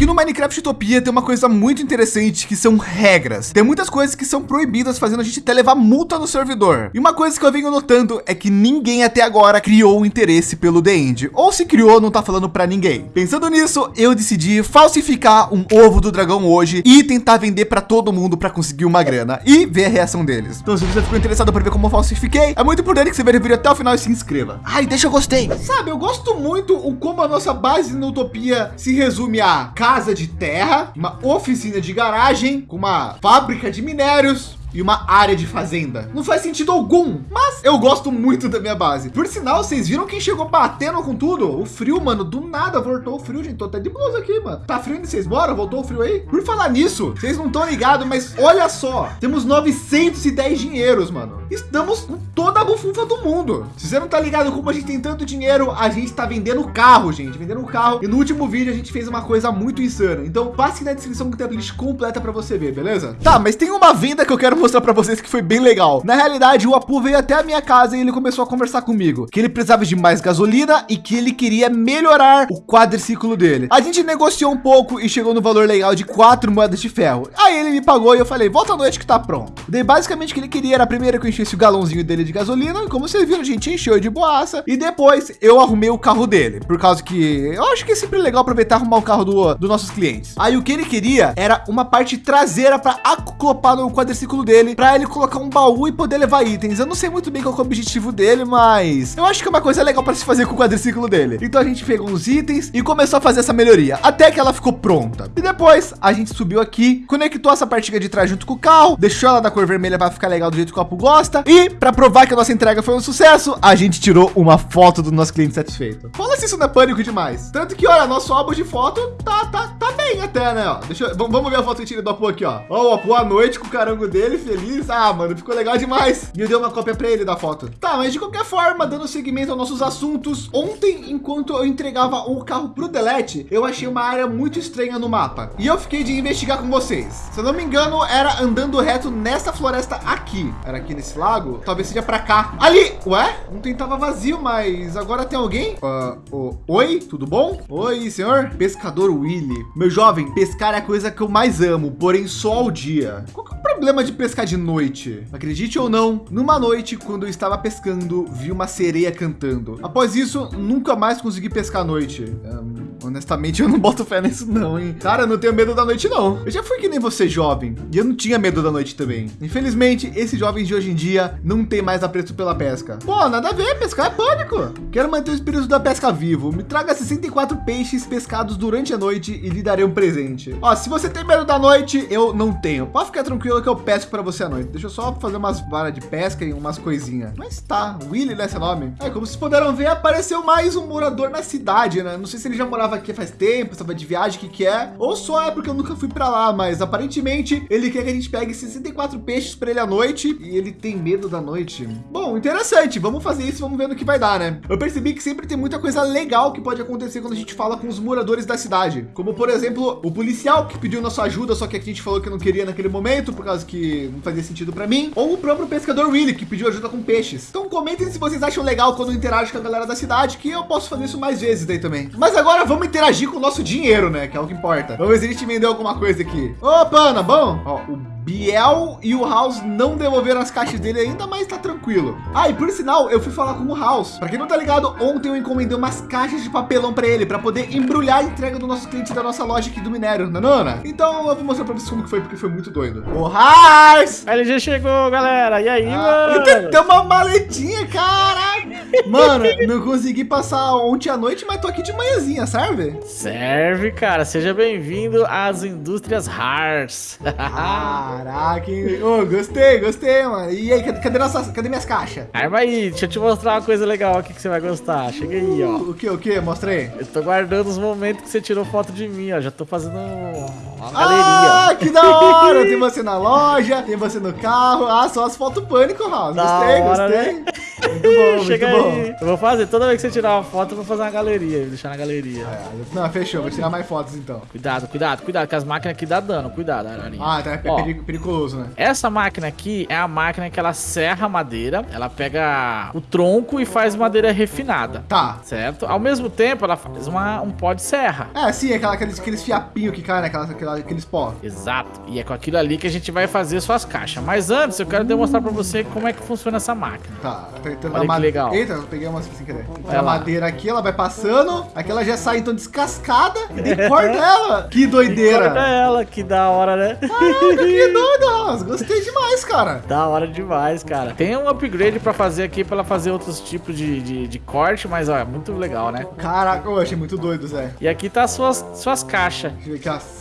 Aqui no Minecraft Utopia tem uma coisa muito interessante que são regras. Tem muitas coisas que são proibidas, fazendo a gente até levar multa no servidor. E uma coisa que eu venho notando é que ninguém até agora criou interesse pelo The End. Ou se criou, não tá falando para ninguém. Pensando nisso, eu decidi falsificar um ovo do dragão hoje e tentar vender para todo mundo para conseguir uma grana e ver a reação deles. Então, se você ficou interessado para ver como eu falsifiquei, é muito importante que você veja o vídeo até o final e se inscreva. Ai, deixa eu gostei. Sabe, eu gosto muito o como a nossa base no Utopia se resume a casa de terra, uma oficina de garagem, com uma fábrica de minérios, e uma área de fazenda. Não faz sentido algum, mas eu gosto muito da minha base. Por sinal, vocês viram quem chegou batendo com tudo? O frio, mano, do nada voltou o frio, gente. Tô até de blusa aqui, mano. Tá frio onde vocês moram? Voltou o frio aí? Por falar nisso, vocês não estão ligados, mas olha só. Temos 910 dinheiros, mano. Estamos com toda a bufunfa do mundo. Se você não tá ligado como a gente tem tanto dinheiro, a gente tá vendendo carro, gente. Vendendo carro. E no último vídeo a gente fez uma coisa muito insana. Então passe na descrição que tem a playlist completa para você ver, beleza? Tá, mas tem uma venda que eu quero mostrar para vocês que foi bem legal. Na realidade, o Apu veio até a minha casa e ele começou a conversar comigo que ele precisava de mais gasolina e que ele queria melhorar o quadriciclo dele. A gente negociou um pouco e chegou no valor legal de quatro moedas de ferro. Aí ele me pagou e eu falei, volta à noite que tá pronto. Daí basicamente o que ele queria era primeiro que eu enchesse o galãozinho dele de gasolina, e como vocês viram, a gente encheu de boaça. E depois eu arrumei o carro dele, por causa que eu acho que é sempre legal aproveitar arrumar o carro do, dos nossos clientes. Aí o que ele queria era uma parte traseira para acoplar no quadriciclo dele, para ele colocar um baú e poder levar itens. Eu não sei muito bem qual é o objetivo dele, mas eu acho que é uma coisa legal para se fazer com o quadriciclo dele. Então a gente pegou uns itens e começou a fazer essa melhoria até que ela ficou pronta. E depois a gente subiu aqui, conectou essa partilha de trás junto com o carro, deixou ela da cor vermelha para ficar legal do jeito que o Apu gosta. E para provar que a nossa entrega foi um sucesso, a gente tirou uma foto do nosso cliente satisfeito. Fala se isso não é pânico demais. Tanto que, olha, nosso álbum de foto tá, tá, tá bem até, né? Ó, deixa eu, vamos ver a foto que eu tirei do Apu aqui, ó. Ó, o Apu à noite com o carango dele, feliz. Ah, mano, ficou legal demais. E eu dei uma cópia para ele da foto. Tá, mas de qualquer forma, dando seguimento aos nossos assuntos, ontem, enquanto eu entregava o carro pro Delete, eu achei uma área muito estranha no mapa. E eu fiquei de investigar com vocês. Se eu não me engano, era andando reto nessa floresta aqui. Era aqui nesse lago? Talvez seja para cá. Ali! Ué? Ontem tava vazio, mas agora tem alguém? Uh, oh, oi, tudo bom? Oi, senhor? Pescador Willy. Meu jovem, pescar é a coisa que eu mais amo, porém só ao dia. Qual que é o problema de pescar de noite? Acredite ou não, numa noite, quando eu estava pescando, vi uma sereia cantando. Após isso, nunca mais consegui pescar à noite. Um, honestamente, eu não boto fé nisso não, hein? Cara, eu não tenho medo da noite não. Eu já fui que nem você, jovem, e eu não tinha medo da noite também. Infelizmente, esses jovens de hoje em dia não tem mais apreço pela pesca. Pô, nada a ver, pescar é pânico. Quero manter o espírito da pesca vivo. Me traga 64 peixes pescados durante a noite e lhe darei um presente. Ó, se você tem medo da noite, eu não tenho. Pode ficar tranquilo que eu pesco para você à noite. Deixa eu só fazer umas varas de pesca e umas coisinhas. Mas tá, Willy nesse nome. É, como vocês puderam ver, apareceu mais um morador na cidade, né? Não sei se ele já morava aqui faz tempo, estava de viagem, o que que é. Ou só é porque eu nunca fui para lá, mas aparentemente ele quer que a gente pegue 64 peixes para ele à noite e ele tem medo da noite. Bom, interessante. Vamos fazer isso, vamos ver no que vai dar, né? Eu percebi que sempre tem muita coisa legal que pode acontecer quando a gente fala com os moradores da cidade. Como, por exemplo, o policial que pediu nossa ajuda, só que a gente falou que não queria naquele momento, por causa que não fazia sentido para mim. Ou o próprio pescador Willy, que pediu ajuda com peixes. Então comentem se vocês acham legal quando interage com a galera da cidade, que eu posso fazer isso mais vezes daí também. Mas agora vamos interagir com o nosso dinheiro, né? Que é o que importa. Vamos ver se a gente vendeu alguma coisa aqui. Opa, na bom? Ó, o Biel e o House não devolveram as caixas dele ainda, mas tá tranquilo. Ah, e por sinal, eu fui falar com o House. Para quem não tá ligado, ontem eu encomendei umas caixas de papelão para ele, para poder embrulhar a entrega do nosso cliente da nossa loja aqui do minério, não é, Nana? Então eu vou mostrar para vocês como que foi, porque foi muito doido. O House! Ele já chegou, galera. E aí, ah, mano? Tem uma maletinha, caraca! Mano, não consegui passar ontem à noite, mas tô aqui de manhãzinha, serve? Serve, cara. Seja bem-vindo às indústrias Hars. Caraca, oh, gostei, gostei, mano. E aí, cadê, cadê, nossas, cadê minhas caixas? Arma aí, deixa eu te mostrar uma coisa legal aqui que você vai gostar. Chega aí, ó. O que, o que? Mostra aí. Eu tô guardando os momentos que você tirou foto de mim, ó. Já tô fazendo uma galeria. Ah, que da hora! tem você na loja, tem você no carro. Ah, só as fotos pânico, Raul. Gostei, hora, gostei. Né? Muito bom, muito bom. aí. Eu vou fazer, toda vez que você tirar uma foto, eu vou fazer uma galeria, deixar na galeria. É, não, fechou, vou tirar mais fotos então. Cuidado, cuidado, cuidado, que as máquinas aqui dá dano, cuidado, Ararinha. Ah, tá, é Ó, né? Essa máquina aqui é a máquina que ela serra a madeira, ela pega o tronco e faz madeira refinada. Tá. Certo? Ao mesmo tempo, ela faz uma, um pó de serra. É, sim, aquela, aqueles, aqueles fiapinhos que caem, né? Aquela- aqueles pó. Exato. E é com aquilo ali que a gente vai fazer suas caixas. Mas antes, eu quero demonstrar pra você como é que funciona essa máquina. Tá, tá entrando Olha que legal. Eita, eu peguei uma sem querer. A madeira aqui, ela vai passando, aqui ela já sai então descascada e tem cor dela. Que doideira. Corta ela, que da hora, né? Caraca, que doido, Ross. Gostei demais, cara. Da hora demais, cara. Tem um upgrade pra fazer aqui, pra ela fazer outros tipos de, de, de corte, mas ó, é muito legal, né? Caraca, eu achei muito doido, Zé. E aqui tá as suas, suas caixas. Deixa eu ver aqui, ó.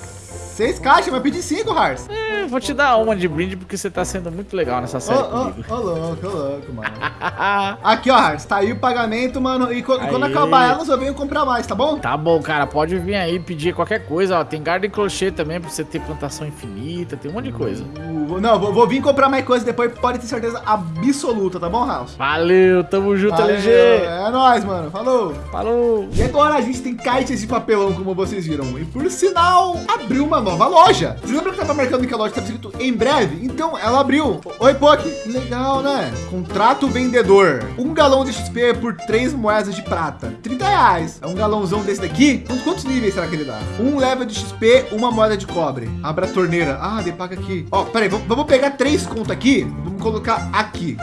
Seis caixas, vai pedir cinco, Hars. É, vou te dar uma de brinde porque você tá sendo muito legal nessa série ô, comigo. ô, louco, ô, louco, mano. Aqui, ó, Hars, tá aí o pagamento, mano. E, quando Aí. acabar elas, eu venho comprar mais, tá bom? Tá bom, cara, pode vir aí pedir qualquer coisa, ó. Tem garden crochet também pra você ter plantação infinita, tem um monte de coisa. Uh, Não, vou, vou vir comprar mais coisa depois, pode ter certeza absoluta, tá bom, House? Valeu, tamo junto, Valeu, LG. É nóis, mano. Falou. Falou. E agora a gente tem kites de papelão, como vocês viram. E por sinal, abriu uma nova loja. Vocês lembram que tava marcando que a loja estava escrito em breve? Então, ela abriu. Oi. Que Legal, né? Contrato vendedor. Um galão de XP por três moedas de prata. 30 reais. É um galãozão desse daqui? Quantos, quantos níveis será que ele dá? Um level de XP, uma moeda de cobre. Abra a torneira. Ah, de paga aqui. Ó, peraí, vamos pegar três contas aqui. Vamos colocar aqui.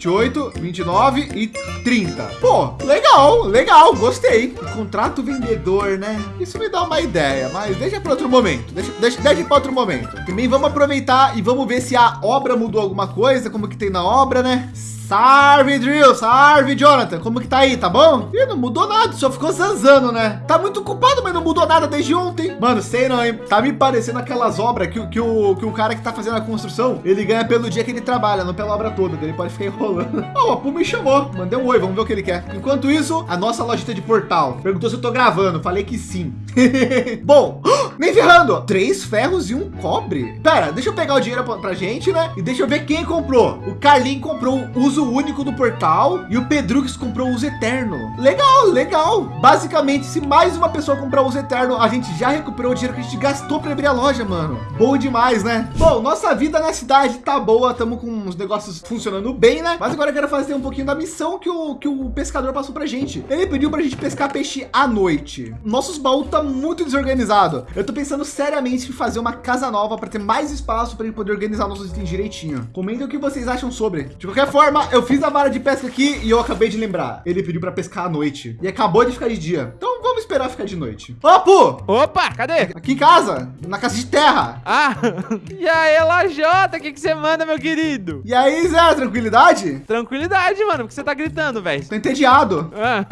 28, 29 e 30. Pô, legal, legal, gostei. Contrato vendedor, né? Isso me dá uma ideia, mas deixa para outro momento. Deixa, deixa, deixa para outro momento. Também vamos aproveitar e vamos ver se a obra mudou alguma coisa, como que tem na obra, né? Sarve, Drill, Sarve, Jonathan, como que tá aí, tá bom? Ih, não mudou nada, só ficou zanzando, né? Tá muito ocupado, mas não mudou nada desde ontem. Mano, sei não, hein? Tá me parecendo aquelas obras que, o- que, o, que o cara que tá fazendo a construção, ele ganha pelo dia que ele trabalha, não pela obra toda. Ele pode ficar enrolando. Ó, o Apu me chamou, mandei um oi, vamos ver o que ele quer. Enquanto isso, a nossa lojita de portal perguntou se eu tô gravando, falei que sim. Bom, nem ferrando, três ferros e um cobre. Pera, deixa eu pegar o dinheiro pra, pra gente, né? E deixa eu ver quem comprou. O Carlinho comprou o uso único do portal e o Pedrux comprou o uso eterno. Legal, legal. Basicamente, se mais uma pessoa comprar o uso eterno, a gente já recuperou o dinheiro que a gente gastou para abrir a loja, mano. Bom demais, né? Bom, nossa vida na cidade tá boa, estamos com os negócios funcionando bem, né? Mas agora eu quero fazer um pouquinho da missão que o, que o pescador passou pra gente. Ele pediu pra gente pescar peixe à noite. Nossos baús tá muito desorganizado. Eu tô pensando seriamente em fazer uma casa nova para ter mais espaço para gente poder organizar nossos itens direitinho. Comentem o que vocês acham sobre. De qualquer forma, eu fiz a vara de pesca aqui e eu acabei de lembrar. Ele pediu para pescar à noite e acabou de ficar de dia. Então vamos esperar ficar de noite. Ô, Pu! Opa, cadê? Aqui em casa, na casa de terra. Ah, e aí, Lajota, o que, que você manda, meu querido? E aí, Zé, tranquilidade? Tranquilidade, mano, porque você tá gritando, velho. Tô entediado. Ah,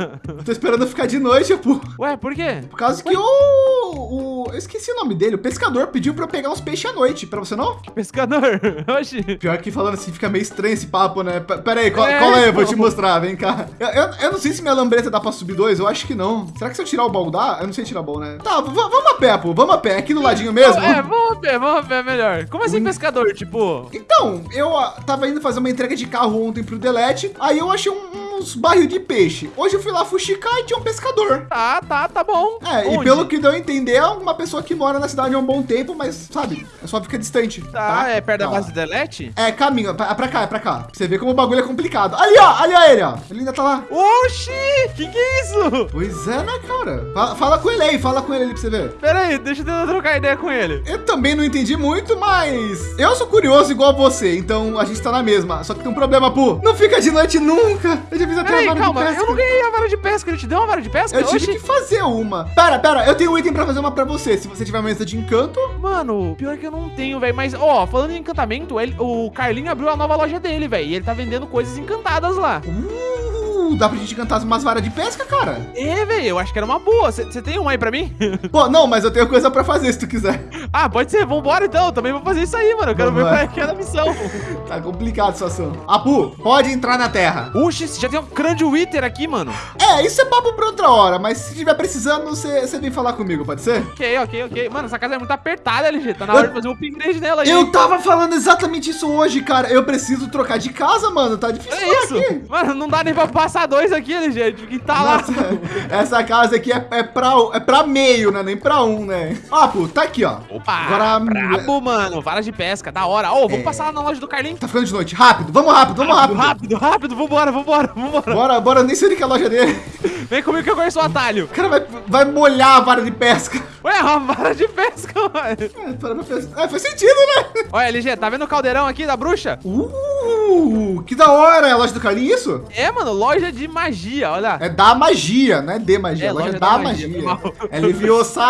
Tô esperando ficar de noite, Pu. ué, por quê? Por causa que o, o. Eu esqueci o nome dele. O pescador pediu para eu pegar uns peixes à noite. Para você não? Pescador? Oxi. Pior que falando assim, fica meio estranho esse papo, né? P pera aí, co É, cola aí, eu vou te então. mostrar, vem cá. Eu, eu, eu não sei se minha lambreta dá pra subir dois, eu acho que não. Será que se eu tirar o baú dá? Eu não sei tirar o baú, né? Tá, vamos a pé, pô, vamos a pé, aqui do ladinho mesmo. É, vamos ver, vamos ver melhor. Como assim pescador? Tipo, Então, eu ah, tava indo fazer uma entrega de carro ontem pro Delete, aí eu achei um- uns barril de peixe. Hoje eu fui lá fuxicar e tinha um pescador. tá, tá, tá bom. É, e Onde? pelo que deu a entender, é uma pessoa que mora na cidade há um bom tempo, mas, sabe, é só fica distante. Tá, é perto da Tá. base do Delete? É, caminho, pra, pra cá, é pra cá. Você ver como o bagulho é complicado. Ali, ó, ali, ó, ele, ó. Ele ainda tá lá. Oxi, que que é isso? Pois é, né, cara? Fala, fala com ele aí, fala com ele aí pra você ver. Pera aí, deixa eu trocar ideia com ele. Eu também não entendi muito, mas eu sou curioso igual você, então a gente tá na mesma. Só que tem um problema, Pu. Não fica de noite nunca. Eu já a vara de calma, pesca. eu não ganhei a vara de pesca, ele te deu uma vara de pesca? Eu tive Oxi. que fazer uma. Pera, pera, eu tenho um item pra fazer uma pra você. Se você tiver uma mesa de encanto. Mano, pior que eu não tenho, velho. Mas, ó, falando em encantamento, ele- o Carlinho abriu a nova loja dele, velho. E ele tá vendendo coisas encantadas lá. Uh, dá pra gente encantar umas varas de pesca, cara. É, velho, eu acho que era uma boa. Você tem uma aí pra mim? Pô, não, mas eu tenho coisa pra fazer se tu quiser. ah, pode ser. Vambora então. Eu também vou fazer isso aí, mano. Eu quero ver qual é que é a missão. Tá complicada a situação. Apu, pode entrar na terra. Oxi, já tem um grande Wither aqui, mano. É, isso é papo pra outra hora, mas se tiver precisando, você você vem falar comigo, pode ser? Ok, ok, ok. Mano, essa casa é muito apertada, LG. Tá na hora de fazer um upgrade nela aí. Eu tava falando exatamente isso hoje, cara. Eu preciso trocar de casa, mano. Tá difícil É isso? aqui. Mano, não dá nem pra passar dois aqui, LG. A gente fica entalado. Nossa, essa casa aqui é, é, pra, é pra meio, né? Nem pra um, né? Ó, pô, tá aqui, ó. Opa, Agora- brabo, mano. Vara de pesca, da hora. Ô, vamos É. passar lá na loja do Carlinhos. Tá ficando de noite. Rápido, vamos rápido, vamos rápido. rápido, rápido. Vambora, vambora, vambora. Bora, bora, nem sei onde que é a loja dele. Vem comigo que eu conheço o atalho. O cara vai, vai molhar a vara de pesca. Ué, é uma vara de pesca, mano. É, para pra pensar. É, faz sentido, né? Olha, LG, tá vendo o caldeirão aqui da bruxa? Uh, que da hora. É a loja do Carlinhos, isso? É, mano, loja de magia, olha. É da magia, não é de magia. É, É, loja, loja da, da magia. magia. É Leviosa.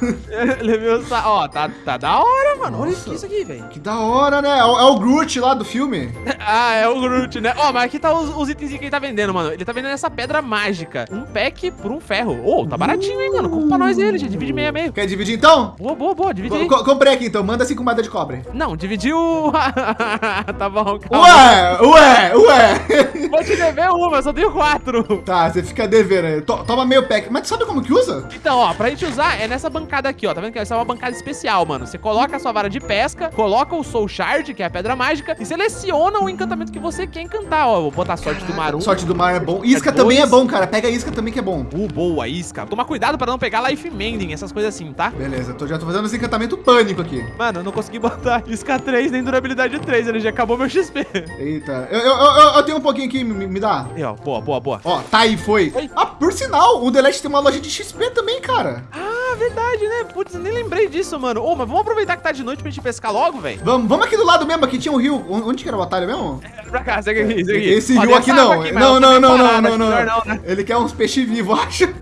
Levei o sa... Ó, tá, tá da hora, mano. Olha Nossa. isso aqui, velho. que da hora, né? É o, é o Groot lá do filme. Ah, é o Groot, né? Ó, mas aqui tá os, os itens que ele tá vendendo, mano. Ele tá vendendo essa pedra mágica. Um pack por um ferro. Ô, tá baratinho, hein, mano? Compra pra nós ele, gente. Divide meio a meio. Quer dividir então? Boa, boa, boa. Divide aí. Co- comprei aqui então. Manda cinco moedas de cobre. Não, dividiu. tá bom, calma. Ué, ué, ué. Vou te dever uma, eu só tenho quatro. tá, você fica devendo aí. To- toma meio pack. Mas tu sabe como que usa? Então, ó, pra gente usar é nessa bancada aqui, ó. Tá vendo que essa é uma bancada especial, mano. Você coloca a sua vara de pesca, coloca o Soul Shard, que é a pedra mágica, e seleciona o encantamento que você quer encantar, ó. Vou botar a sorte do Maru. Sorte do mar é bom. Isca É também é dois. bom, cara. Pega isca também que é bom. Uh, boa, isca. Toma cuidado pra não pegar life mending, essas coisas assim, tá? Beleza, tô, já tô fazendo esse encantamento pânico aqui. Mano, eu não consegui botar isca 3 nem durabilidade 3, ele já acabou meu XP. Eita. Eu, eu, eu, eu tenho um pouquinho aqui, me, me dá. E ó, boa, boa, boa. Ó, tá aí, foi. Oi. Ah, por sinal, o Delete tem uma loja de XP também, cara. Ah, verdade, né? Putz, eu nem lembrei disso, mano. Ô, mas vamos aproveitar que tá de noite pra gente pescar logo, velho? Vamos, vamos aqui do lado mesmo, aqui tinha um rio. Onde que era o atalho mesmo? Pra cá, segue aqui, segue aqui. Esse Ó, rio aqui não. aqui, não, não, não, não, não, não, não, né? Ele quer uns peixes vivos, acho.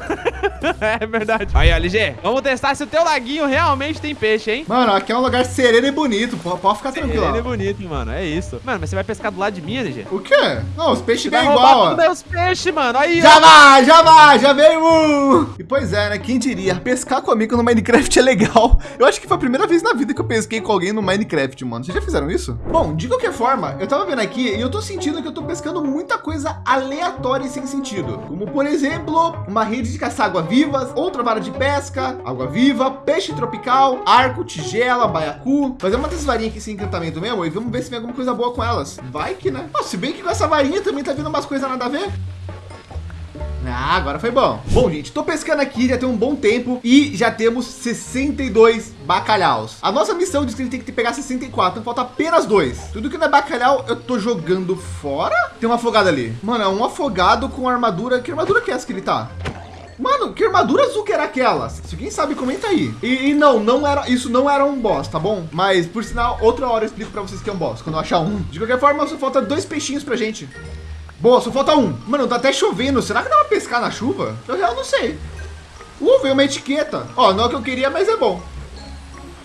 É verdade. Aí, ó, LG, vamos testar se o teu laguinho realmente tem peixe, hein? Mano, aqui é um lugar sereno e bonito. Pode ficar tranquilo. É ó. bonito, mano, é isso. Mano, mas você vai pescar do lado de mim, LG? O quê? Não, os peixes vêm igual, todos ó. meus peixes, mano. Aí, Já ó. vai, já vai, já veio um. E pois é, né? Quem diria? Pescar comigo no Minecraft é legal. Eu acho que foi a primeira vez na vida que eu pesquei com alguém no Minecraft, mano. Vocês já fizeram isso? Bom, de qualquer forma, eu tava vendo aqui e eu tô sentindo que eu tô pescando muita coisa aleatória e sem sentido. Como, por exemplo, uma rede de caçar água-vivas, outra vara de pesca, água-viva, peixe tropical, arco, tigela, baiacu. Fazer uma dessas varinhas aqui sem encantamento mesmo e vamos ver se vem alguma coisa boa com elas. Vai que, né? Ó, se bem que com essa varinha também tá vindo umas coisas nada a ver. Ah, agora foi bom. Bom, gente, tô pescando aqui já tem um bom tempo e já temos 62 bacalhaus. A nossa missão diz que a gente tem que pegar 64, então falta apenas dois. Tudo que não é bacalhau, eu tô jogando fora. Tem um afogado ali. Mano, é um afogado com armadura. Que armadura que é essa que ele tá? Mano, que armadura azul que era aquela? Se quem sabe, comenta aí. E, e não, não era, isso não era um boss, tá bom? Mas, por sinal, outra hora eu explico pra vocês que é um boss, quando eu achar um. De qualquer forma, só falta dois peixinhos pra gente. Boa, só falta um. Mano, tá até chovendo. Será que dá pra pescar na chuva? Eu real não sei. Uh, veio uma etiqueta. Ó, não é o que eu queria, mas é bom.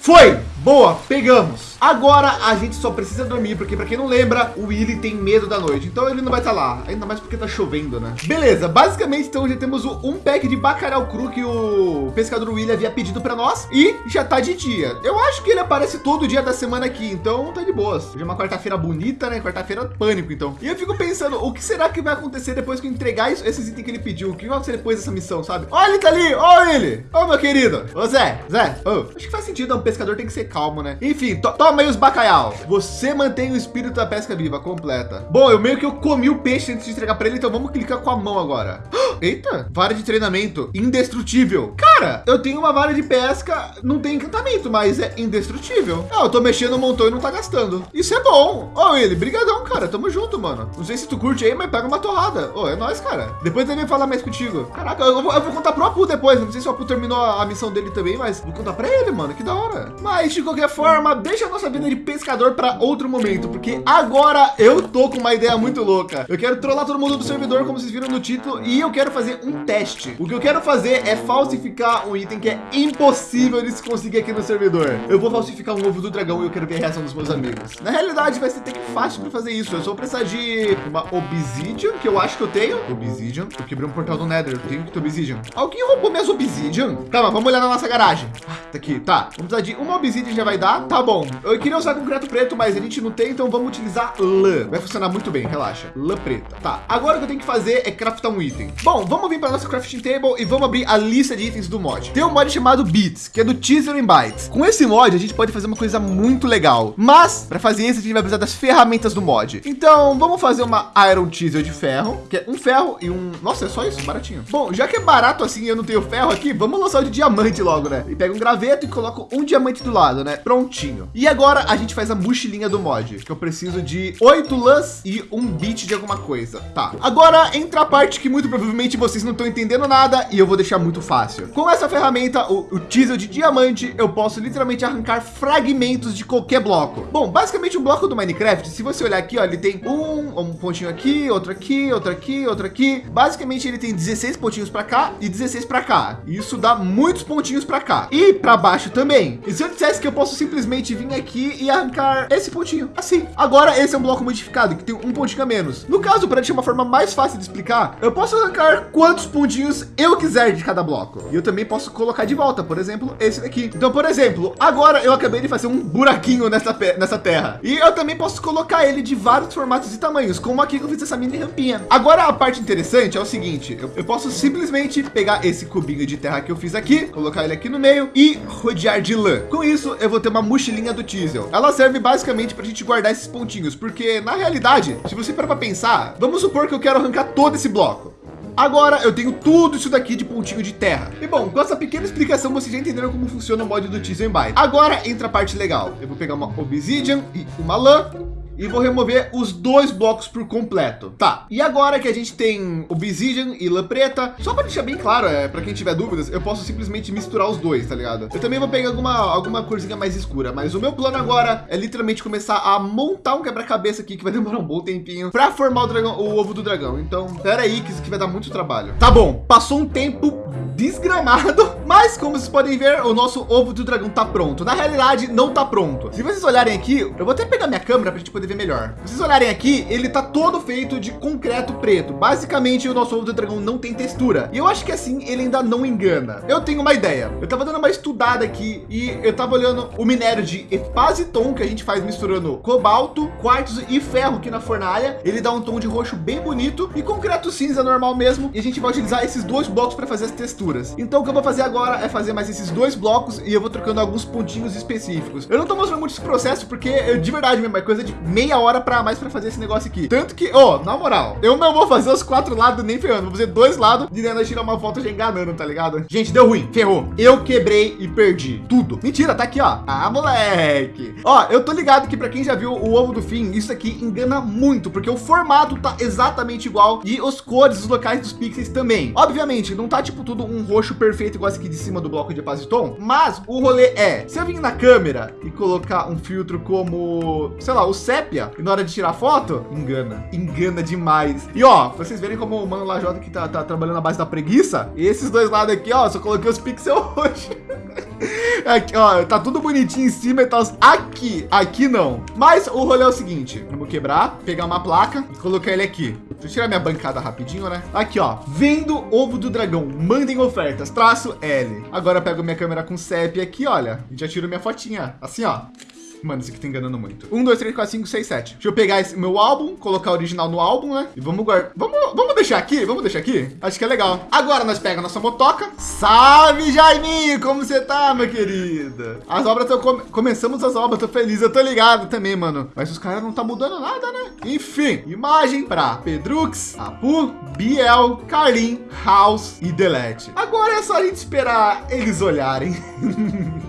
Foi! Boa, pegamos. Agora a gente só precisa dormir, porque pra quem não lembra, o Willy tem medo da noite. Então ele não vai estar lá, ainda mais porque tá chovendo, né? Beleza, basicamente então já temos um pack de bacalhau cru que o pescador Willy havia pedido pra nós. E já tá de dia. Eu acho que ele aparece todo dia da semana aqui, então tá de boas. Hoje é uma quarta-feira bonita, né? Quarta-feira pânico, então. E eu fico pensando, o que será que vai acontecer depois que eu entregar isso- esses itens que ele pediu? O que vai acontecer depois dessa missão, sabe? Olha ele tá ali, olha ele. Ô, meu querido. Ô, Zé, Zé. Ô, acho que faz sentido, um pescador tem que ser calmo, né? Enfim, to- toma aí os bacalhau. Você mantém o espírito da pesca viva, completa. Bom, eu meio que eu comi o peixe antes de entregar pra ele, então vamos clicar com a mão agora. Eita, vara de treinamento, indestrutível. Cara, eu tenho uma vara de pesca, não tem encantamento, mas é indestrutível. Ah, eu tô mexendo no montão e não tá gastando. Isso é bom. Ó, ele, brigadão, cara, tamo junto, mano. Não sei se tu curte aí, mas pega uma torrada. Ô, é nóis, cara. Depois ele vem falar mais contigo. Caraca, eu vou, eu vou contar pro Apu depois. Não sei se o Apu terminou a, a missão dele também, mas vou contar pra ele, mano. Que da hora. Mas, de qualquer forma, deixa a nossa vida de pescador pra outro momento, porque agora eu tô com uma ideia muito louca. Eu quero trollar todo mundo do servidor, como vocês viram no título, e eu quero fazer um teste. O que eu quero fazer é falsificar um item que é impossível de se conseguir aqui no servidor. Eu vou falsificar um ovo do dragão e eu quero ver a reação dos meus amigos. Na realidade, vai ser até que fácil pra fazer isso. Eu só vou precisar de uma obsidian, que eu acho que eu tenho. Obsidian. Eu quebrei um portal do Nether. Eu tenho que ter obsidian. Alguém roubou minhas obsidian? Calma, vamos olhar na nossa garagem. Ah, tá aqui. Tá, vamos precisar de uma obsidian já vai dar. Tá bom. Eu queria usar concreto preto, mas a gente não tem, então vamos utilizar lã. Vai funcionar muito bem, relaxa. Lã preta. Tá, agora o que eu tenho que fazer é craftar um item. Bom, vamos vir para nossa crafting table e vamos abrir a lista de itens do mod. Tem um mod chamado Beats, que é do Teaser and Bytes. Com esse mod, a gente pode fazer uma coisa muito legal. Mas, para fazer isso, a gente vai precisar das ferramentas do mod. Então, vamos fazer uma Iron Teaser de ferro, que é um ferro e um... Nossa, é só isso? Baratinho. Bom, já que é barato assim eu não tenho ferro aqui, vamos lançar o de diamante logo, né? E pega um graveto e coloca um diamante do lado, né? Prontinho. E agora a gente faz a mochilinha do mod, que eu preciso de oito lãs e um bit de alguma coisa. Tá. Agora entra a parte que muito provavelmente vocês não estão entendendo nada e eu vou deixar muito fácil. Com essa ferramenta, o, o teaser de diamante, eu posso literalmente arrancar fragmentos de qualquer bloco. Bom, basicamente um bloco do Minecraft, se você olhar aqui, ó, ele tem um, um pontinho aqui, outro aqui, outro aqui, outro aqui. Basicamente ele tem 16 pontinhos para cá e 16 para cá. Isso dá muitos pontinhos para cá e para baixo também. E se eu dissesse que eu posso simplesmente vir aqui e arrancar esse pontinho assim. Agora esse é um bloco modificado que tem um pontinho a menos. No caso, para deixar uma forma mais fácil de explicar, eu posso arrancar quantos pontinhos eu quiser de cada bloco. E eu também posso colocar de volta, por exemplo, esse daqui. Então, por exemplo, agora eu acabei de fazer um buraquinho nessa, nessa terra. E eu também posso colocar ele de vários formatos e tamanhos, como aqui que eu fiz essa mini rampinha. Agora a parte interessante é o seguinte, eu, eu posso simplesmente pegar esse cubinho de terra que eu fiz aqui, colocar ele aqui no meio e rodear de lã. Com isso, eu vou ter uma mochilinha do Teasel. Ela serve basicamente para a gente guardar esses pontinhos, porque na realidade, se você parar para pensar, vamos supor que eu quero arrancar todo esse bloco. Agora eu tenho tudo isso daqui de pontinho de terra. E bom, com essa pequena explicação, vocês já entenderam como funciona o mod do Teaser Byte. Agora entra a parte legal. Eu vou pegar uma Obsidian e uma lã e vou remover os dois blocos por completo. Tá. E agora que a gente tem Obsidian e lã preta, só para deixar bem claro, é para quem tiver dúvidas, eu posso simplesmente misturar os dois, tá ligado? Eu também vou pegar alguma alguma corzinha mais escura, mas o meu plano agora é literalmente começar a montar um quebra-cabeça aqui que vai demorar um bom tempinho para formar o dragão, o ovo do dragão. Então, pera aí que isso aqui vai dar muito trabalho. Tá bom, passou um tempo desgramado, mas como vocês podem ver, o nosso ovo do dragão tá pronto. Na realidade, não tá pronto. Se vocês olharem aqui, eu vou até pegar minha câmera para a gente poder ver melhor. Se vocês olharem aqui, ele tá todo feito de concreto preto. Basicamente, o nosso ovo do dragão não tem textura. E eu acho que assim ele ainda não engana. Eu tenho uma ideia. Eu tava dando uma estudada aqui e eu tava olhando o minério de epaziton que a gente faz misturando cobalto, quartzo e ferro aqui na fornalha. Ele dá um tom de roxo bem bonito e concreto cinza normal mesmo. E a gente vai utilizar esses dois blocos para fazer as texturas. Então o que eu vou fazer agora é fazer mais esses dois blocos e eu vou trocando alguns pontinhos específicos. Eu não tô mostrando muito esse processo porque eu de verdade mesmo é coisa de meia hora para mais para fazer esse negócio aqui. Tanto que, ó, oh, na moral, eu não vou fazer os quatro lados nem ferrando, vou fazer dois lados de Nena tirar uma foto já enganando, tá ligado? Gente, deu ruim, ferrou. Eu quebrei e perdi tudo. Mentira, tá aqui, ó. Ah, moleque. Ó, eu tô ligado que para quem já viu o ovo do fim, isso aqui engana muito, porque o formato tá exatamente igual e os cores, os locais dos pixels também. Obviamente, não tá tipo tudo um roxo perfeito igual esse aqui de cima do bloco de Epaziton, mas o rolê é, se eu vir na câmera e colocar um filtro como, sei lá, o sépia, e na hora de tirar foto, engana, engana demais. E ó, vocês verem como o mano Lajota que tá, tá trabalhando na base da preguiça, esses dois lados aqui, ó, só coloquei os pixels hoje. Aqui, ó, tá tudo bonitinho em cima e tal. Aqui, aqui não. Mas o rolê é o seguinte: vamos quebrar, pegar uma placa e colocar ele aqui. Deixa eu tirar minha bancada rapidinho, né? Aqui, ó, vendo ovo do dragão, mandem ofertas, traço L. Agora eu pego minha câmera com CEP aqui, olha, e já tiro minha fotinha, assim, ó. Mano, isso aqui tá enganando muito. 1, 2, 3, 4, 5, 6, 7. Deixa eu pegar esse meu álbum, colocar o original no álbum, né? E vamos guardar. Vamos, vamos deixar aqui? Vamos deixar aqui? Acho que é legal. Agora nós pegamos nossa motoca. Salve, Jaiminho! Como você tá, meu querido? As obras, tô com... começamos as obras, tô feliz. Eu tô ligado também, mano. Mas os caras não tá mudando nada, né? Enfim, imagem para Pedrux, Apu, Biel, Carlin, House e Delete. Agora é só a gente esperar eles olharem.